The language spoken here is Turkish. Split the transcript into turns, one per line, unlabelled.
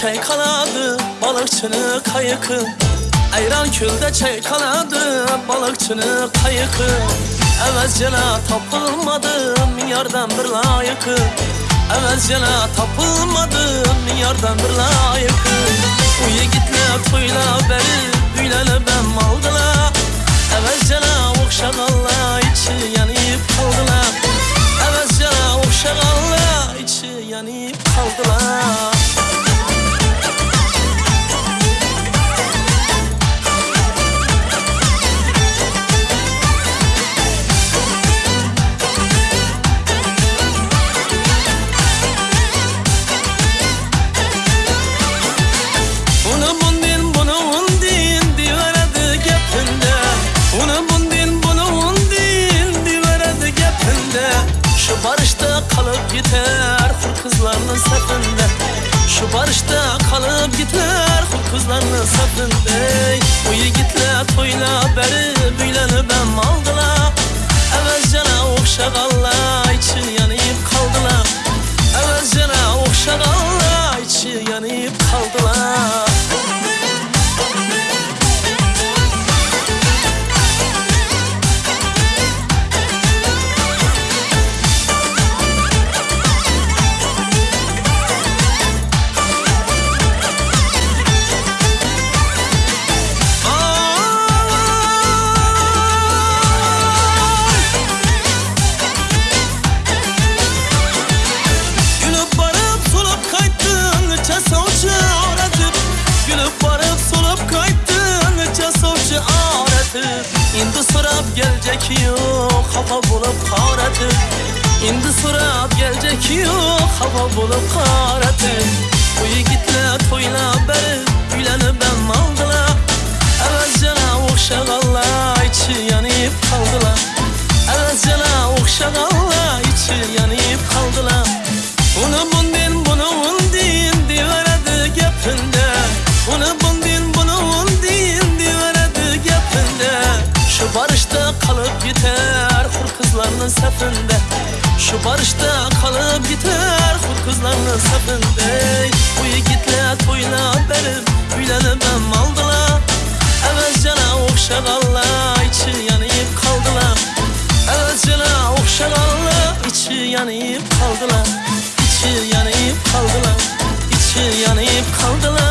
çaykaladı balıkçını kayıkı Ayran külde çaykaladı balıkçını kayıkı Evvelcene tapılmadı milyardan bir layıkı Evvelcene tapılmadı milyardan bir layıkı Bu yigitler toyla beri büyleli ben maldılar. Evvelcene okşaganla içi yanıp kaldılar. Evvelcene okşaganla içi yanıp kaldılar gider hur kızlarının sefinde Şu barışta kalıp gider hur kızlarının sefinde Bu yigitler toyla beri büyleni ben maldılar. Evvelcene okşaganla içi sorap gelecek yok Hava bulup karatıp Bu yigitler toyla beri Güleni Şu barışta kalıp biter hur kızlarının sefinde Şu barışta kalıp biter hur kızlarının sefinde Bu yigitler toyla benim Büyleni ben maldılar Evvelcene okşaganla içi yanıp kaldılar. Evvelcene okşaganla içi yanıp kaldılar. İçi yanıp kaldılar. İçi yanıp kaldılar